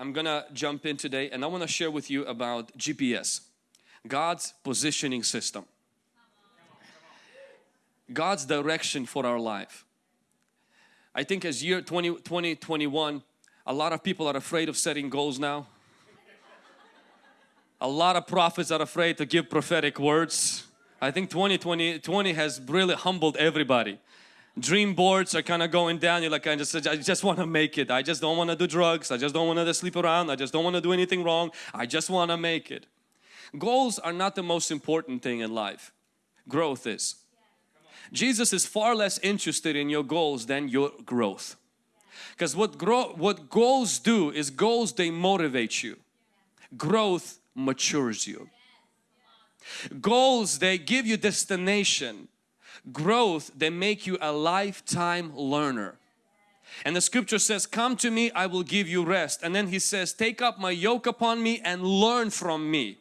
I'm gonna jump in today and I want to share with you about GPS, God's positioning system. God's direction for our life. I think as year 20, 2021, a lot of people are afraid of setting goals now. A lot of prophets are afraid to give prophetic words. I think 2020 20 has really humbled everybody. Dream boards are kind of going down. You're like, I just, I just want to make it. I just don't want to do drugs. I just don't want to sleep around. I just don't want to do anything wrong. I just want to make it. Goals are not the most important thing in life. Growth is. Jesus is far less interested in your goals than your growth. Because what, grow, what goals do is goals they motivate you. Growth matures you. Goals they give you destination. Growth they make you a lifetime learner. And the scripture says, come to me, I will give you rest. And then he says, take up my yoke upon me and learn from me.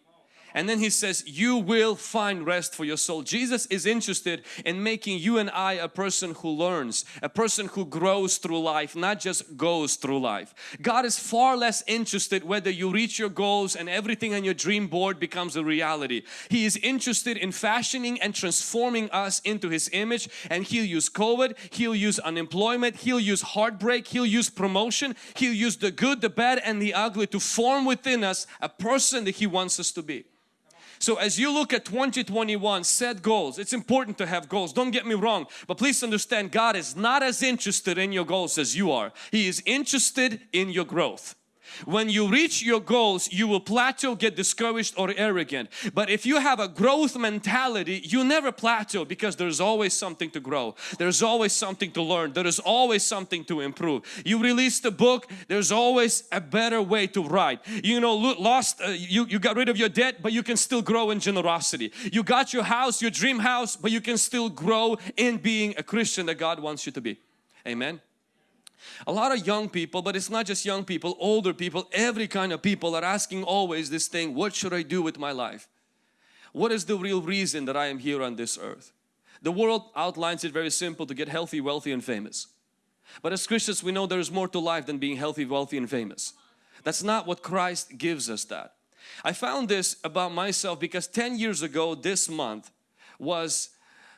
And then he says, you will find rest for your soul. Jesus is interested in making you and I a person who learns, a person who grows through life, not just goes through life. God is far less interested whether you reach your goals and everything on your dream board becomes a reality. He is interested in fashioning and transforming us into His image and He'll use COVID, He'll use unemployment, He'll use heartbreak, He'll use promotion, He'll use the good, the bad and the ugly to form within us a person that He wants us to be. So as you look at 2021, set goals. It's important to have goals, don't get me wrong. But please understand God is not as interested in your goals as you are. He is interested in your growth. When you reach your goals, you will plateau, get discouraged or arrogant. But if you have a growth mentality, you never plateau because there's always something to grow. There's always something to learn. There is always something to improve. You released a book, there's always a better way to write. You know, lost, uh, you, you got rid of your debt, but you can still grow in generosity. You got your house, your dream house, but you can still grow in being a Christian that God wants you to be. Amen. A lot of young people, but it's not just young people, older people, every kind of people are asking always this thing, what should I do with my life? What is the real reason that I am here on this earth? The world outlines it very simple to get healthy, wealthy and famous. But as Christians we know there is more to life than being healthy, wealthy and famous. That's not what Christ gives us that. I found this about myself because 10 years ago this month was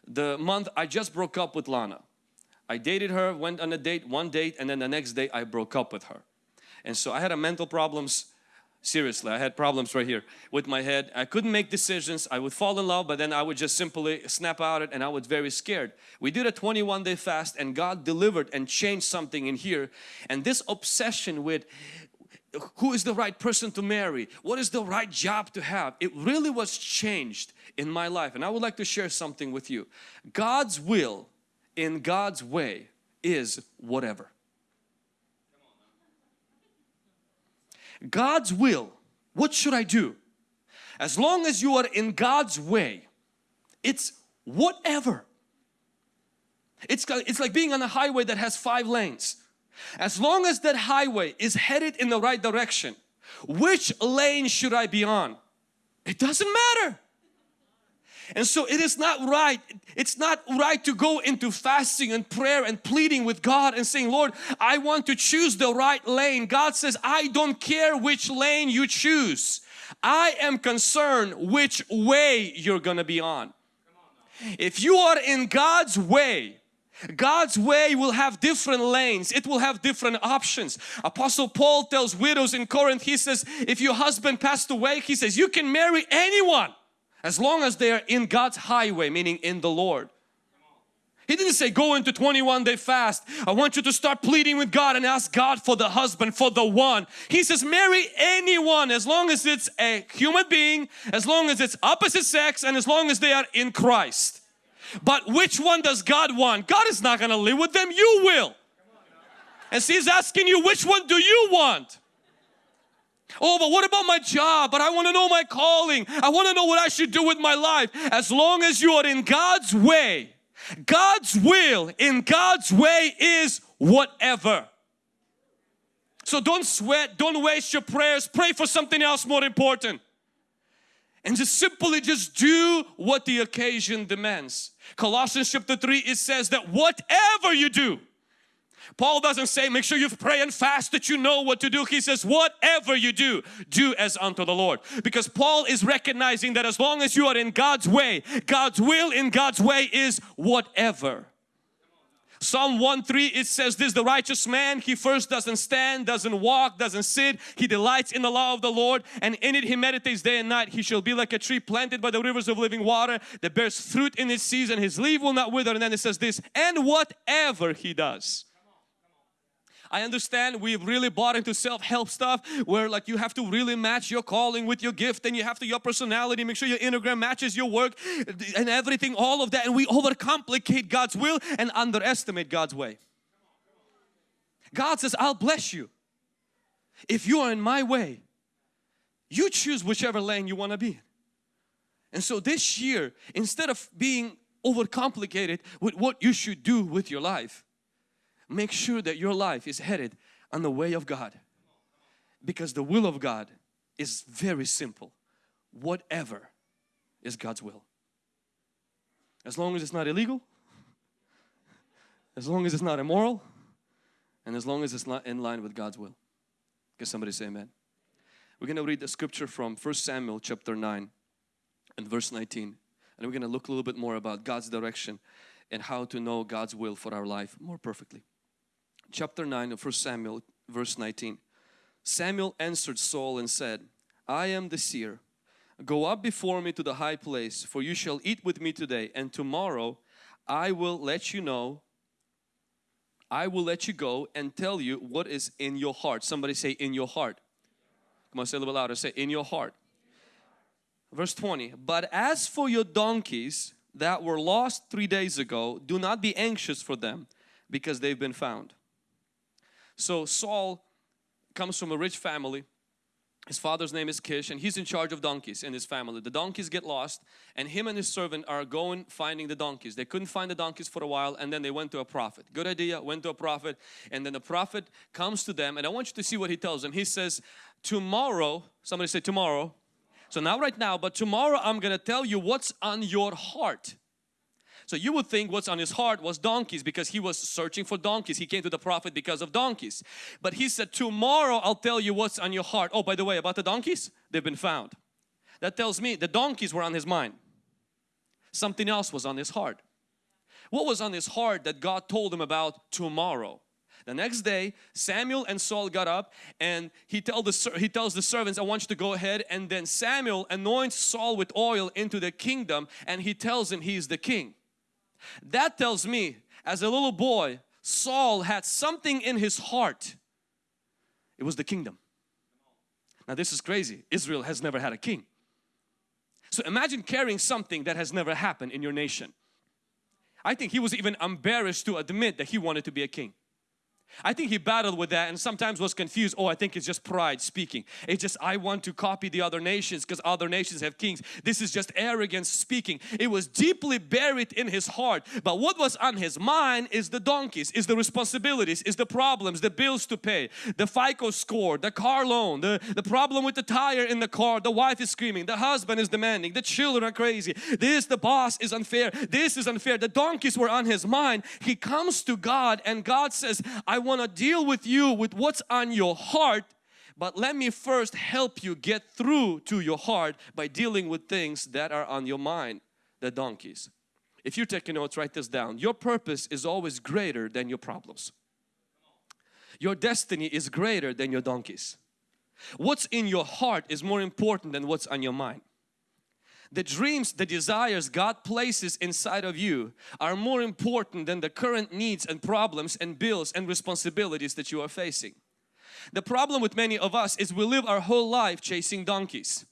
the month I just broke up with Lana. I dated her, went on a date, one date and then the next day I broke up with her. And so I had a mental problems, seriously, I had problems right here with my head. I couldn't make decisions, I would fall in love but then I would just simply snap out it and I was very scared. We did a 21 day fast and God delivered and changed something in here. And this obsession with who is the right person to marry, what is the right job to have, it really was changed in my life. And I would like to share something with you. God's will in God's way is whatever. God's will, what should I do? As long as you are in God's way, it's whatever. It's, it's like being on a highway that has five lanes. As long as that highway is headed in the right direction, which lane should I be on? It doesn't matter. And so it is not right, it's not right to go into fasting and prayer and pleading with God and saying, Lord, I want to choose the right lane. God says, I don't care which lane you choose. I am concerned which way you're gonna be on. If you are in God's way, God's way will have different lanes. It will have different options. Apostle Paul tells widows in Corinth, he says, if your husband passed away, he says, you can marry anyone as long as they are in God's highway, meaning in the Lord. He didn't say go into 21 day fast. I want you to start pleading with God and ask God for the husband, for the one. He says marry anyone as long as it's a human being, as long as it's opposite sex and as long as they are in Christ. But which one does God want? God is not going to live with them, you will. And so He's asking you which one do you want? Oh, but what about my job? But I want to know my calling. I want to know what I should do with my life. As long as you are in God's way, God's will in God's way is whatever. So don't sweat, don't waste your prayers, pray for something else more important. And just simply just do what the occasion demands. Colossians chapter 3 it says that whatever you do, Paul doesn't say make sure you pray and fast that you know what to do. He says whatever you do, do as unto the Lord. Because Paul is recognizing that as long as you are in God's way, God's will in God's way is whatever. Psalm 1:3 it says this the righteous man he first doesn't stand doesn't walk doesn't sit he delights in the law of the Lord and in it he meditates day and night he shall be like a tree planted by the rivers of living water that bears fruit in its season his leaf will not wither and then it says this and whatever he does I understand we've really bought into self-help stuff where like you have to really match your calling with your gift and you have to your personality make sure your Instagram matches your work and everything all of that and we overcomplicate God's will and underestimate God's way. God says I'll bless you if you are in my way you choose whichever lane you want to be in. and so this year instead of being overcomplicated with what you should do with your life make sure that your life is headed on the way of God. Because the will of God is very simple. Whatever is God's will. As long as it's not illegal as long as it's not immoral and as long as it's not in line with God's will. Can somebody say amen? We're going to read the scripture from First Samuel chapter 9 and verse 19 and we're going to look a little bit more about God's direction and how to know God's will for our life more perfectly chapter 9 of 1 Samuel verse 19. Samuel answered Saul and said, I am the seer. Go up before me to the high place, for you shall eat with me today, and tomorrow I will let you know, I will let you go and tell you what is in your heart. Somebody say in your heart. Come on, say a little louder. Say in your heart. Verse 20, but as for your donkeys that were lost three days ago, do not be anxious for them because they've been found. So Saul comes from a rich family. His father's name is Kish and he's in charge of donkeys in his family. The donkeys get lost and him and his servant are going finding the donkeys. They couldn't find the donkeys for a while and then they went to a prophet. Good idea, went to a prophet and then the prophet comes to them and I want you to see what he tells them. He says, tomorrow, somebody say tomorrow. So not right now, but tomorrow I'm going to tell you what's on your heart. So you would think what's on his heart was donkeys because he was searching for donkeys. He came to the prophet because of donkeys. But he said, tomorrow I'll tell you what's on your heart. Oh, by the way, about the donkeys, they've been found. That tells me the donkeys were on his mind. Something else was on his heart. What was on his heart that God told him about tomorrow? The next day, Samuel and Saul got up and he, tell the, he tells the servants, I want you to go ahead. And then Samuel anoints Saul with oil into the kingdom and he tells him he's the king. That tells me as a little boy Saul had something in his heart. It was the kingdom. Now this is crazy. Israel has never had a king. So imagine carrying something that has never happened in your nation. I think he was even embarrassed to admit that he wanted to be a king. I think he battled with that and sometimes was confused. Oh, I think it's just pride speaking. It's just I want to copy the other nations because other nations have kings. This is just arrogance speaking. It was deeply buried in his heart. But what was on his mind is the donkeys, is the responsibilities, is the problems, the bills to pay, the FICO score, the car loan, the, the problem with the tire in the car, the wife is screaming, the husband is demanding, the children are crazy. This, the boss is unfair. This is unfair. The donkeys were on his mind. He comes to God and God says, I I want to deal with you with what's on your heart but let me first help you get through to your heart by dealing with things that are on your mind, the donkeys. If you're taking notes, write this down. Your purpose is always greater than your problems. Your destiny is greater than your donkeys. What's in your heart is more important than what's on your mind. The dreams, the desires God places inside of you are more important than the current needs and problems and bills and responsibilities that you are facing. The problem with many of us is we live our whole life chasing donkeys.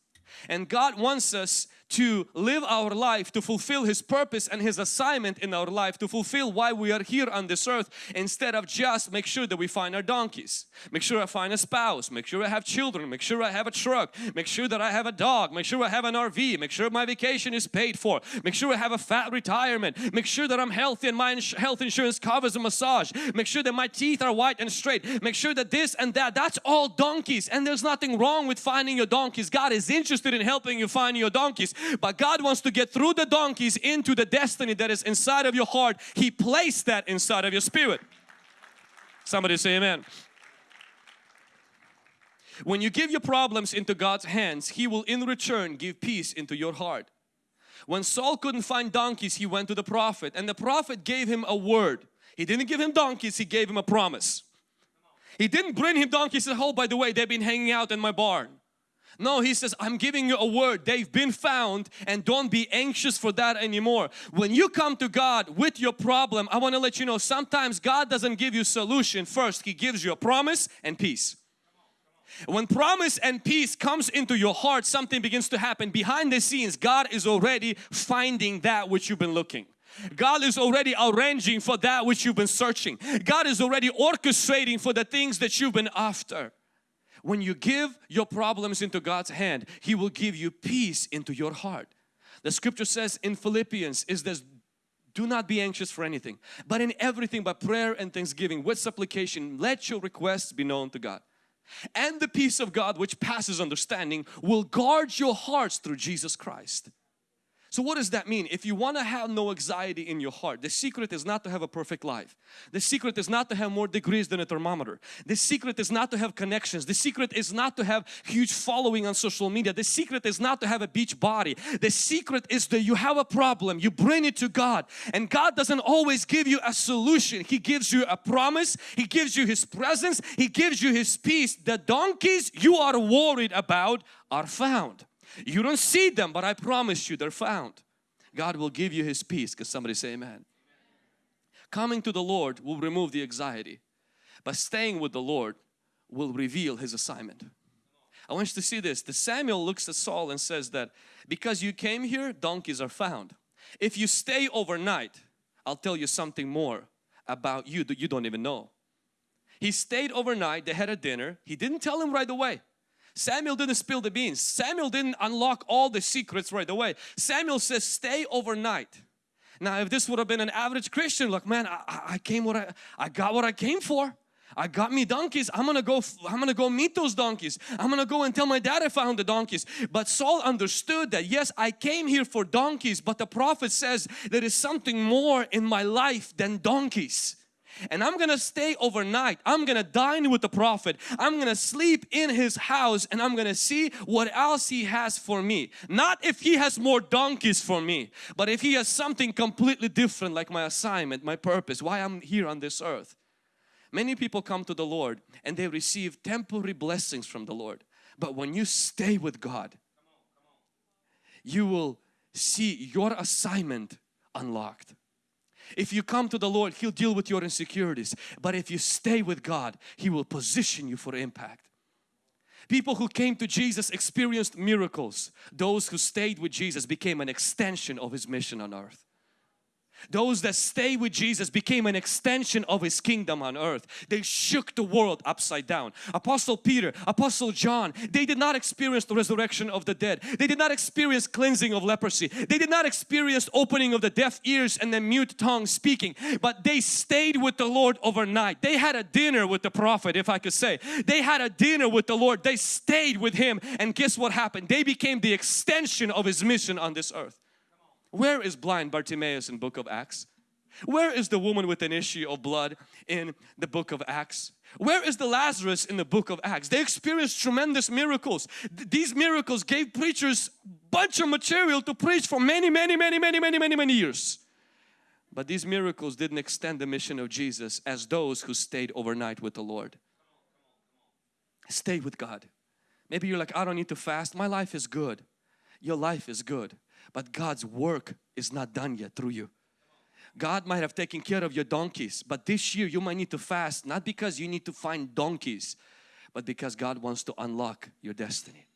And God wants us to live our life to fulfill His purpose and His assignment in our life to fulfill why we are here on this earth instead of just make sure that we find our donkeys make sure I find a spouse make sure I have children make sure I have a truck make sure that I have a dog make sure I have an RV make sure my vacation is paid for make sure I have a fat retirement make sure that I'm healthy and my ins health insurance covers a massage make sure that my teeth are white and straight make sure that this and that that's all donkeys and there's nothing wrong with finding your donkeys God is interested in helping you find your donkeys but God wants to get through the donkeys into the destiny that is inside of your heart. He placed that inside of your spirit. Somebody say amen. When you give your problems into God's hands, He will in return give peace into your heart. When Saul couldn't find donkeys, he went to the prophet and the prophet gave him a word. He didn't give him donkeys, he gave him a promise. He didn't bring him donkeys and said, oh by the way, they've been hanging out in my barn. No, he says, I'm giving you a word. They've been found and don't be anxious for that anymore. When you come to God with your problem, I want to let you know sometimes God doesn't give you solution first. He gives you a promise and peace. When promise and peace comes into your heart, something begins to happen. Behind the scenes, God is already finding that which you've been looking. God is already arranging for that which you've been searching. God is already orchestrating for the things that you've been after. When you give your problems into God's hand, He will give you peace into your heart. The scripture says in Philippians is this do not be anxious for anything but in everything by prayer and thanksgiving with supplication let your requests be known to God and the peace of God which passes understanding will guard your hearts through Jesus Christ. So what does that mean? If you want to have no anxiety in your heart, the secret is not to have a perfect life. The secret is not to have more degrees than a thermometer. The secret is not to have connections. The secret is not to have huge following on social media. The secret is not to have a beach body. The secret is that you have a problem, you bring it to God and God doesn't always give you a solution. He gives you a promise, He gives you His presence, He gives you His peace. The donkeys you are worried about are found. You don't see them, but I promise you they're found. God will give you His peace. Because somebody say amen. Coming to the Lord will remove the anxiety. But staying with the Lord will reveal His assignment. I want you to see this. The Samuel looks at Saul and says that because you came here, donkeys are found. If you stay overnight, I'll tell you something more about you that you don't even know. He stayed overnight, they had a dinner. He didn't tell him right away. Samuel didn't spill the beans. Samuel didn't unlock all the secrets right away. Samuel says stay overnight. Now if this would have been an average Christian like man I, I came what I, I got what I came for. I got me donkeys. I'm gonna go. I'm gonna go meet those donkeys. I'm gonna go and tell my dad I found the donkeys. But Saul understood that yes, I came here for donkeys, but the prophet says there is something more in my life than donkeys and I'm gonna stay overnight. I'm gonna dine with the prophet. I'm gonna sleep in his house and I'm gonna see what else he has for me. Not if he has more donkeys for me, but if he has something completely different like my assignment, my purpose, why I'm here on this earth. Many people come to the Lord and they receive temporary blessings from the Lord. But when you stay with God, you will see your assignment unlocked. If you come to the Lord, He'll deal with your insecurities. But if you stay with God, He will position you for impact. People who came to Jesus experienced miracles. Those who stayed with Jesus became an extension of His mission on earth. Those that stay with Jesus became an extension of His kingdom on earth. They shook the world upside down. Apostle Peter, Apostle John, they did not experience the resurrection of the dead. They did not experience cleansing of leprosy. They did not experience opening of the deaf ears and the mute tongue speaking. But they stayed with the Lord overnight. They had a dinner with the prophet, if I could say. They had a dinner with the Lord. They stayed with Him. And guess what happened? They became the extension of His mission on this earth. Where is blind Bartimaeus in book of Acts? Where is the woman with an issue of blood in the book of Acts? Where is the Lazarus in the book of Acts? They experienced tremendous miracles. Th these miracles gave preachers bunch of material to preach for many, many, many, many, many, many, many years. But these miracles didn't extend the mission of Jesus as those who stayed overnight with the Lord. Stay with God. Maybe you're like, I don't need to fast. My life is good. Your life is good but God's work is not done yet through you. God might have taken care of your donkeys but this year you might need to fast not because you need to find donkeys but because God wants to unlock your destiny.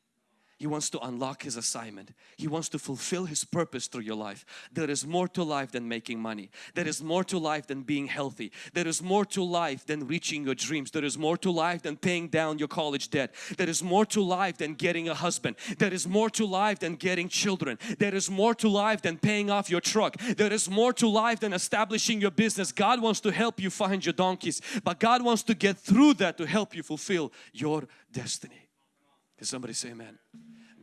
He wants to unlock His assignment. He wants to fulfill His purpose through your life. There is more to life than making money. There is more to life than being healthy. There is more to life than reaching your dreams. There is more to life than paying down your college debt. There is more to life than getting a husband. There is more to life than getting children. There is more to life than paying off your truck. There is more to life than establishing your business. God wants to help you find your donkeys, but God wants to get through that to help you fulfill your destiny. Can somebody say amen?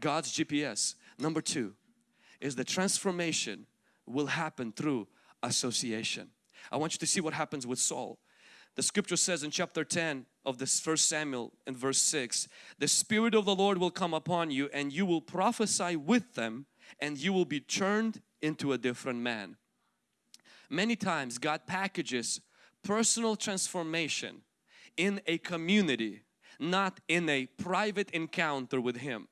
God's GPS. Number two is the transformation will happen through association. I want you to see what happens with Saul. The scripture says in chapter 10 of this first Samuel in verse 6, the Spirit of the Lord will come upon you and you will prophesy with them and you will be turned into a different man. Many times God packages personal transformation in a community, not in a private encounter with Him.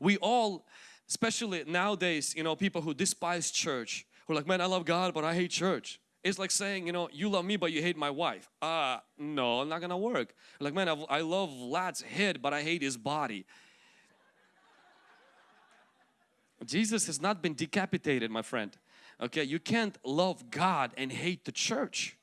We all, especially nowadays, you know, people who despise church, who are like, man, I love God, but I hate church. It's like saying, you know, you love me, but you hate my wife. Ah, uh, no, not gonna work. Like, man, I love Vlad's head, but I hate his body. Jesus has not been decapitated, my friend. Okay, you can't love God and hate the church.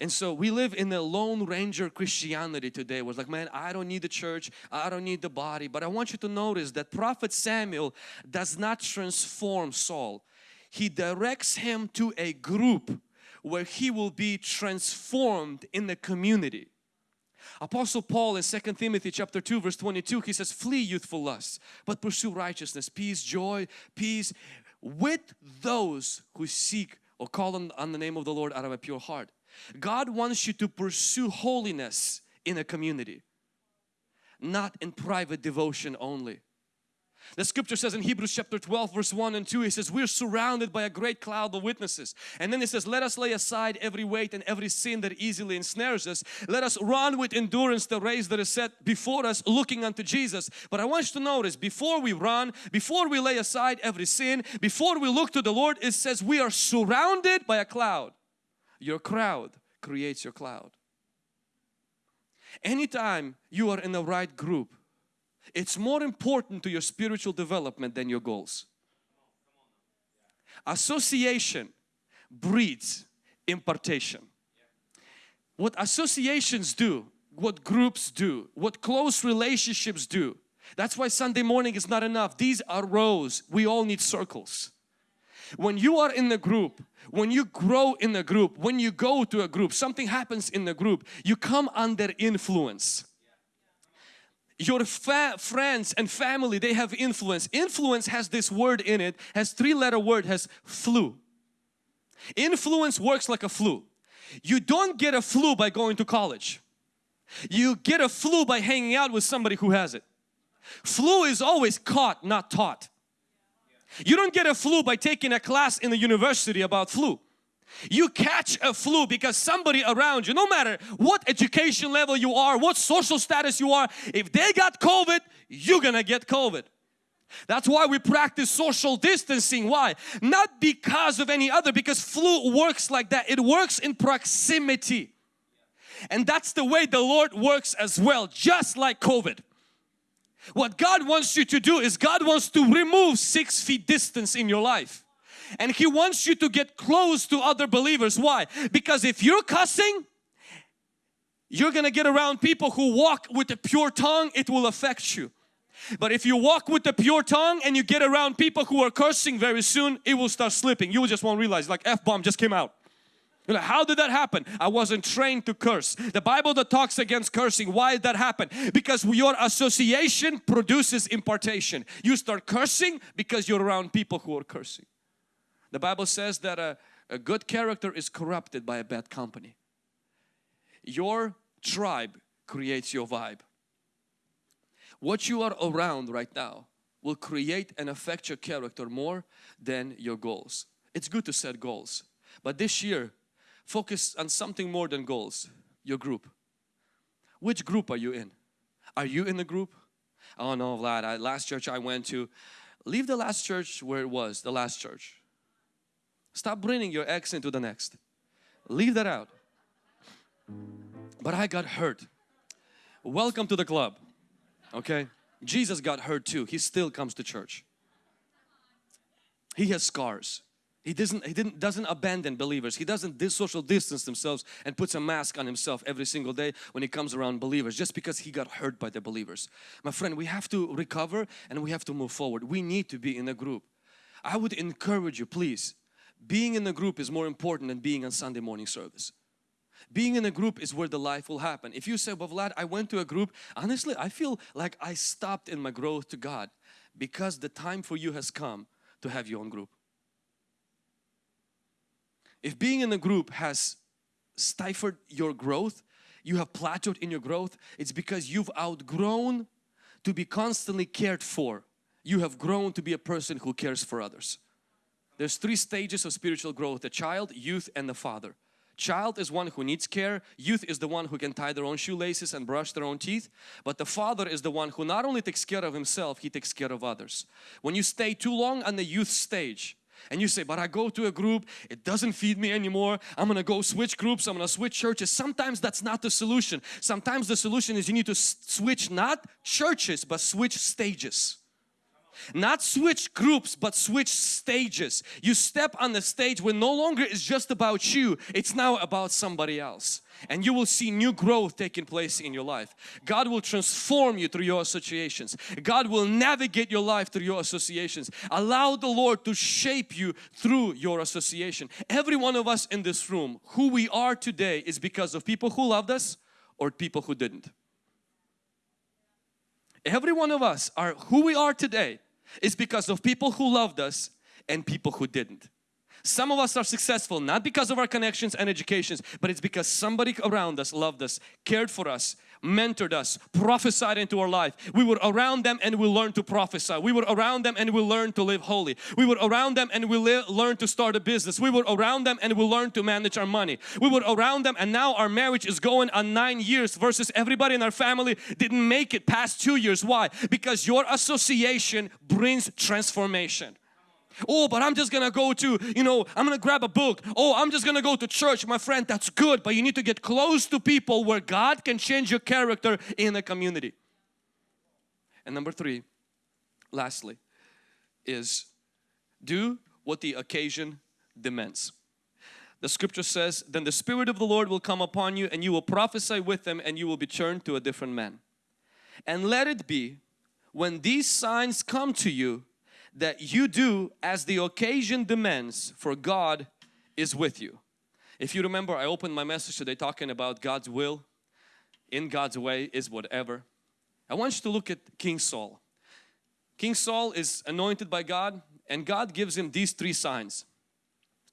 And so we live in the Lone Ranger Christianity today. Was like, man, I don't need the church, I don't need the body. But I want you to notice that Prophet Samuel does not transform Saul. He directs him to a group where he will be transformed in the community. Apostle Paul in 2 Timothy chapter 2 verse 22 he says flee youthful lusts but pursue righteousness peace joy peace with those who seek or call on, on the name of the Lord out of a pure heart. God wants you to pursue holiness in a community, not in private devotion only. The scripture says in Hebrews chapter 12 verse 1 and 2 He says we're surrounded by a great cloud of witnesses. And then it says let us lay aside every weight and every sin that easily ensnares us. Let us run with endurance the race that is set before us looking unto Jesus. But I want you to notice before we run before we lay aside every sin before we look to the Lord it says we are surrounded by a cloud your crowd creates your cloud anytime you are in the right group it's more important to your spiritual development than your goals. Association breeds impartation. What associations do, what groups do, what close relationships do. That's why Sunday morning is not enough. These are rows. We all need circles. When you are in the group, when you grow in the group, when you go to a group, something happens in the group, you come under influence. Your friends and family they have influence. Influence has this word in it has three letter word has flu. Influence works like a flu. You don't get a flu by going to college. You get a flu by hanging out with somebody who has it. Flu is always caught not taught you don't get a flu by taking a class in the university about flu you catch a flu because somebody around you, no matter what education level you are, what social status you are, if they got COVID, you're gonna get COVID. That's why we practice social distancing. Why? Not because of any other, because flu works like that. It works in proximity. And that's the way the Lord works as well, just like COVID. What God wants you to do is God wants to remove six feet distance in your life and He wants you to get close to other believers. Why? Because if you're cussing, you're gonna get around people who walk with a pure tongue, it will affect you. But if you walk with the pure tongue and you get around people who are cursing very soon, it will start slipping. You just won't realize like F-bomb just came out. You're like, how did that happen? I wasn't trained to curse. The Bible that talks against cursing, why did that happen? Because your association produces impartation. You start cursing because you're around people who are cursing. The Bible says that a, a good character is corrupted by a bad company. Your tribe creates your vibe. What you are around right now will create and affect your character more than your goals. It's good to set goals, but this year focus on something more than goals, your group. Which group are you in? Are you in the group? Oh no Vlad, I, last church I went to, leave the last church where it was, the last church. Stop bringing your ex into the next. Leave that out. But I got hurt. Welcome to the club. Okay? Jesus got hurt too. He still comes to church. He has scars. He doesn't, he didn't, doesn't abandon believers. He doesn't social distance themselves and puts a mask on himself every single day when he comes around believers just because he got hurt by the believers. My friend, we have to recover and we have to move forward. We need to be in a group. I would encourage you, please, being in a group is more important than being on Sunday morning service. Being in a group is where the life will happen. If you say, well Vlad, I went to a group, honestly I feel like I stopped in my growth to God because the time for you has come to have your own group. If being in a group has stifled your growth, you have plateaued in your growth, it's because you've outgrown to be constantly cared for. You have grown to be a person who cares for others. There's three stages of spiritual growth, the child, youth and the father. Child is one who needs care, youth is the one who can tie their own shoelaces and brush their own teeth, but the father is the one who not only takes care of himself, he takes care of others. When you stay too long on the youth stage, and you say, but I go to a group, it doesn't feed me anymore, I'm gonna go switch groups, I'm gonna switch churches. Sometimes that's not the solution. Sometimes the solution is you need to switch not churches, but switch stages. Not switch groups, but switch stages. You step on the stage where no longer is just about you, it's now about somebody else. And you will see new growth taking place in your life. God will transform you through your associations. God will navigate your life through your associations. Allow the Lord to shape you through your association. Every one of us in this room, who we are today is because of people who loved us or people who didn't. Every one of us are who we are today is because of people who loved us and people who didn't. Some of us are successful not because of our connections and educations, but it's because somebody around us loved us, cared for us, mentored us, prophesied into our life. We were around them and we learned to prophesy. We were around them and we learned to live holy. We were around them and we learned to start a business. We were around them and we learned to manage our money. We were around them and now our marriage is going on nine years versus everybody in our family didn't make it past two years. Why? Because your association brings transformation. Oh, but I'm just gonna go to, you know, I'm gonna grab a book. Oh, I'm just gonna go to church. My friend, that's good, but you need to get close to people where God can change your character in a community. And number three, lastly, is do what the occasion demands. The scripture says, then the Spirit of the Lord will come upon you and you will prophesy with them and you will be turned to a different man. And let it be when these signs come to you that you do as the occasion demands for God is with you. If you remember I opened my message today talking about God's will in God's way is whatever. I want you to look at King Saul. King Saul is anointed by God and God gives him these three signs.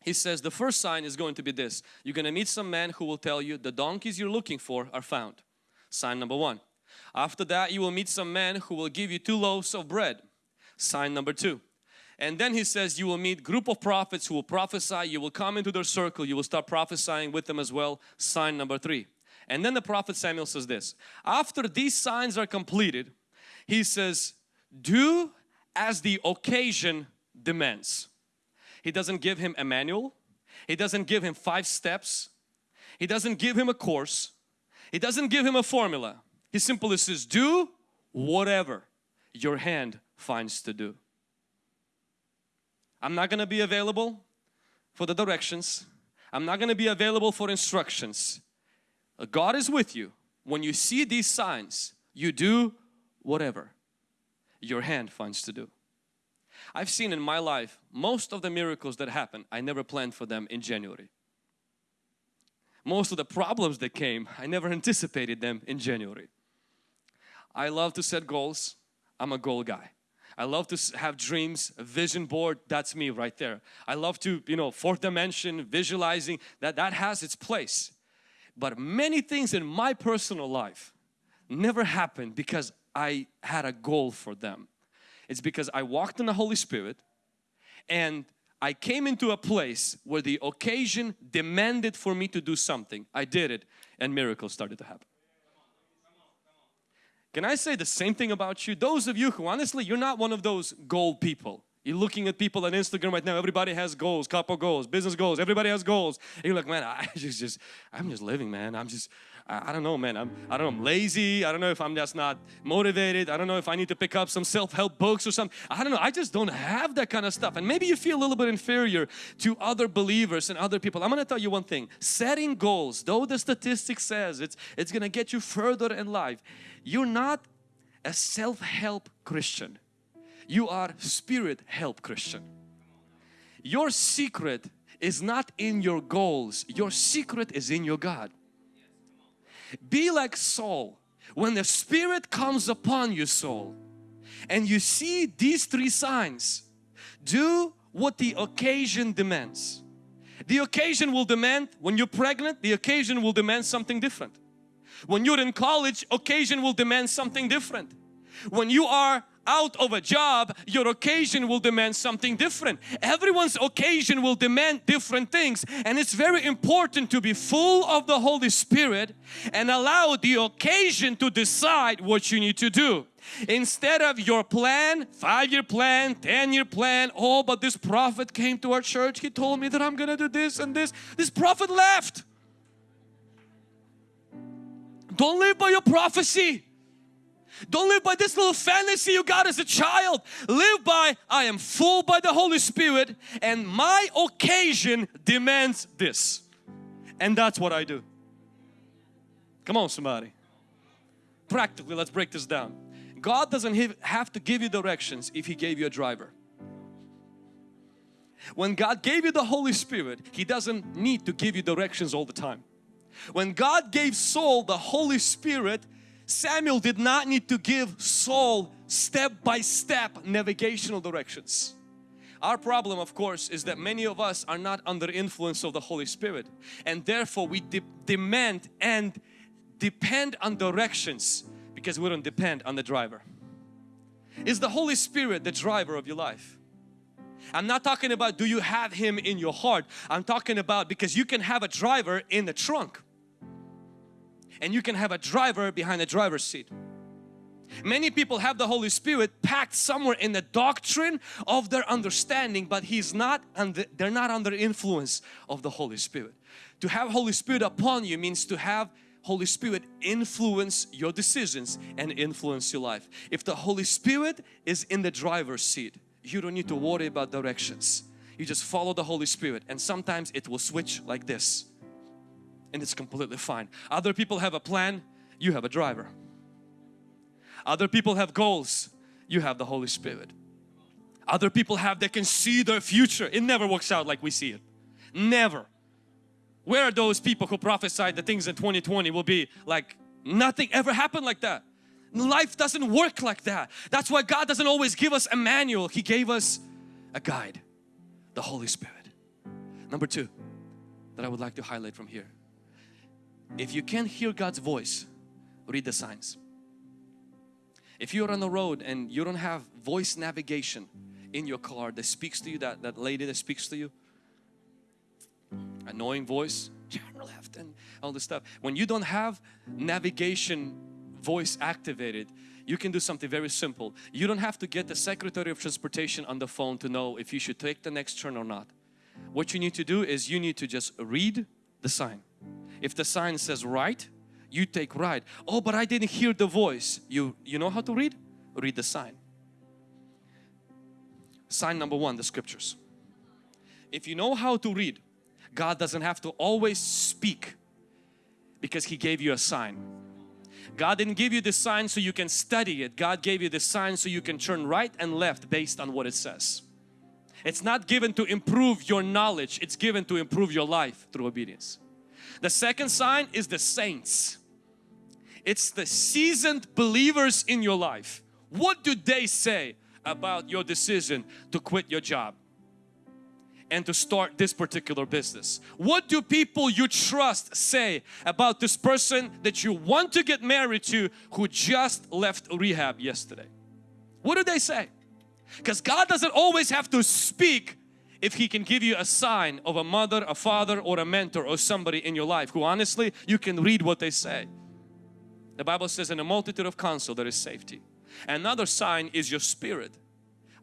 He says the first sign is going to be this. You're going to meet some man who will tell you the donkeys you're looking for are found. Sign number one. After that you will meet some man who will give you two loaves of bread sign number two. And then he says you will meet group of prophets who will prophesy, you will come into their circle, you will start prophesying with them as well, sign number three. And then the prophet Samuel says this, after these signs are completed, he says, do as the occasion demands. He doesn't give him a manual, he doesn't give him five steps, he doesn't give him a course, he doesn't give him a formula. He simply says, do whatever your hand finds to do. I'm not going to be available for the directions. I'm not going to be available for instructions. Uh, God is with you. When you see these signs, you do whatever your hand finds to do. I've seen in my life most of the miracles that happen, I never planned for them in January. Most of the problems that came, I never anticipated them in January. I love to set goals. I'm a goal guy. I love to have dreams, vision board, that's me right there. I love to, you know, fourth dimension, visualizing, that, that has its place. But many things in my personal life never happened because I had a goal for them. It's because I walked in the Holy Spirit and I came into a place where the occasion demanded for me to do something. I did it and miracles started to happen. Can I say the same thing about you? Those of you who honestly, you're not one of those goal people. You're looking at people on Instagram right now, everybody has goals, couple goals, business goals, everybody has goals. And you're like, man, I just, just I'm just living, man. I'm just, I, I don't know, man. I'm, I don't know, I'm lazy. I don't know if I'm just not motivated. I don't know if I need to pick up some self-help books or something. I don't know. I just don't have that kind of stuff. And maybe you feel a little bit inferior to other believers and other people. I'm going to tell you one thing. Setting goals, though the statistics says it's, it's going to get you further in life, you're not a self-help Christian. You are spirit help Christian. Your secret is not in your goals. Your secret is in your God. Be like Saul. When the Spirit comes upon you, Saul, and you see these three signs, do what the occasion demands. The occasion will demand, when you're pregnant, the occasion will demand something different. When you're in college, occasion will demand something different. When you are out of a job, your occasion will demand something different. Everyone's occasion will demand different things and it's very important to be full of the Holy Spirit and allow the occasion to decide what you need to do. Instead of your plan, five-year plan, 10-year plan, oh but this prophet came to our church, he told me that I'm gonna do this and this. This prophet left. Don't live by your prophecy. Don't live by this little fantasy you got as a child. Live by, I am full by the Holy Spirit and my occasion demands this. And that's what I do. Come on somebody. Practically, let's break this down. God doesn't have to give you directions if He gave you a driver. When God gave you the Holy Spirit, He doesn't need to give you directions all the time. When God gave Saul the Holy Spirit, Samuel did not need to give Saul step by step navigational directions. Our problem of course is that many of us are not under influence of the Holy Spirit and therefore we de demand and depend on directions because we don't depend on the driver. Is the Holy Spirit the driver of your life? I'm not talking about do you have Him in your heart. I'm talking about because you can have a driver in the trunk and you can have a driver behind the driver's seat. Many people have the Holy Spirit packed somewhere in the doctrine of their understanding but He's not under, they're not under influence of the Holy Spirit. To have Holy Spirit upon you means to have Holy Spirit influence your decisions and influence your life. If the Holy Spirit is in the driver's seat, you don't need to worry about directions. You just follow the Holy Spirit and sometimes it will switch like this and it's completely fine. Other people have a plan, you have a driver. Other people have goals, you have the Holy Spirit. Other people have, they can see their future. It never works out like we see it. Never. Where are those people who prophesied that things in 2020 will be like nothing ever happened like that? Life doesn't work like that. That's why God doesn't always give us a manual. He gave us a guide, the Holy Spirit. Number two that I would like to highlight from here if you can't hear God's voice, read the signs. If you're on the road and you don't have voice navigation in your car that speaks to you, that, that lady that speaks to you, annoying voice, turn left and all this stuff. When you don't have navigation voice activated, you can do something very simple. You don't have to get the Secretary of Transportation on the phone to know if you should take the next turn or not. What you need to do is you need to just read the sign. If the sign says right, you take right. Oh, but I didn't hear the voice. You, you know how to read? Read the sign. Sign number one, the scriptures. If you know how to read, God doesn't have to always speak because He gave you a sign. God didn't give you the sign so you can study it. God gave you the sign so you can turn right and left based on what it says. It's not given to improve your knowledge. It's given to improve your life through obedience. The second sign is the saints. It's the seasoned believers in your life. What do they say about your decision to quit your job and to start this particular business? What do people you trust say about this person that you want to get married to who just left rehab yesterday? What do they say? Because God doesn't always have to speak if He can give you a sign of a mother, a father or a mentor or somebody in your life who honestly you can read what they say. The Bible says in a multitude of counsel there is safety. Another sign is your spirit.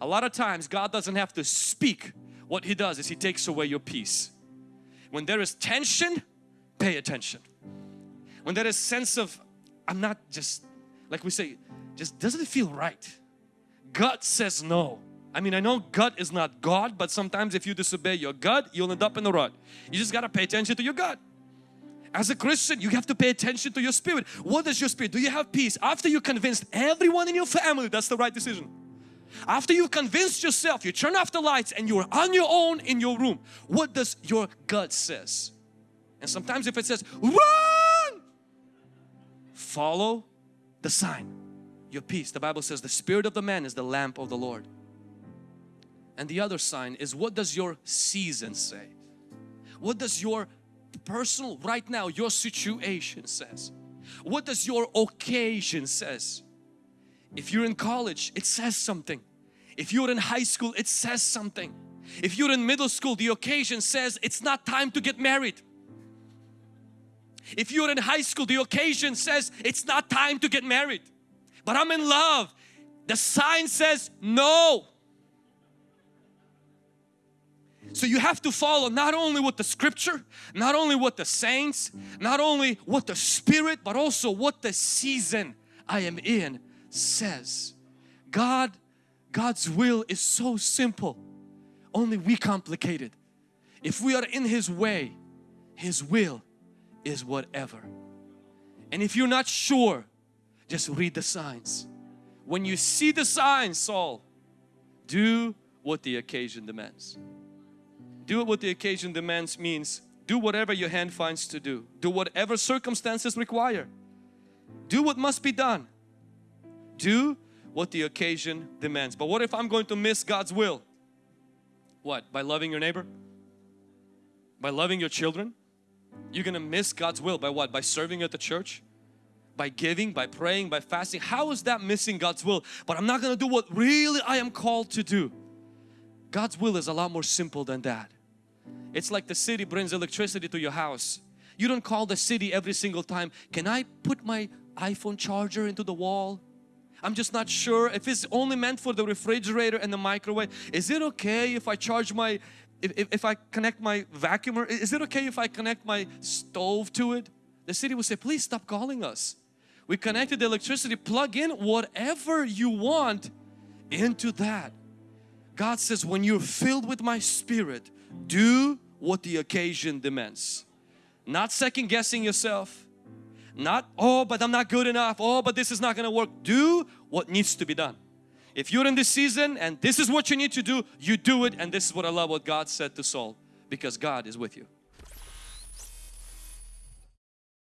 A lot of times God doesn't have to speak. What He does is He takes away your peace. When there is tension, pay attention. When there is sense of, I'm not just, like we say, just doesn't it feel right? God says no. I mean, I know gut is not God, but sometimes if you disobey your gut, you'll end up in the rut. You just got to pay attention to your gut. As a Christian, you have to pay attention to your spirit. What does your spirit? Do you have peace? After you convinced everyone in your family that's the right decision. After you've convinced yourself, you turn off the lights and you're on your own in your room. What does your gut says? And sometimes if it says, run! Follow the sign. Your peace. The Bible says the spirit of the man is the lamp of the Lord. And the other sign is what does your season say? What does your personal right now your situation says? What does your occasion says? If you're in college, it says something. If you're in high school, it says something. If you're in middle school, the occasion says it's not time to get married. If you're in high school, the occasion says it's not time to get married. But I'm in love. The sign says no. So you have to follow not only what the scripture, not only what the saints, not only what the spirit, but also what the season I am in says. God, God's will is so simple. Only we complicate it. If we are in His way, His will is whatever. And if you're not sure, just read the signs. When you see the signs, Saul, do what the occasion demands. Do what the occasion demands means do whatever your hand finds to do. Do whatever circumstances require. Do what must be done. Do what the occasion demands. But what if I'm going to miss God's will? What? By loving your neighbor? By loving your children? You're going to miss God's will by what? By serving at the church? By giving, by praying, by fasting. How is that missing God's will? But I'm not going to do what really I am called to do. God's will is a lot more simple than that. It's like the city brings electricity to your house. You don't call the city every single time, can I put my iPhone charger into the wall? I'm just not sure if it's only meant for the refrigerator and the microwave. Is it okay if I charge my, if, if, if I connect my vacuumer? Is it okay if I connect my stove to it? The city will say, please stop calling us. We connected the electricity, plug in whatever you want into that. God says, when you're filled with my spirit, do what the occasion demands. Not second guessing yourself. Not, oh, but I'm not good enough. Oh, but this is not going to work. Do what needs to be done. If you're in this season and this is what you need to do, you do it. And this is what I love what God said to Saul because God is with you.